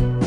you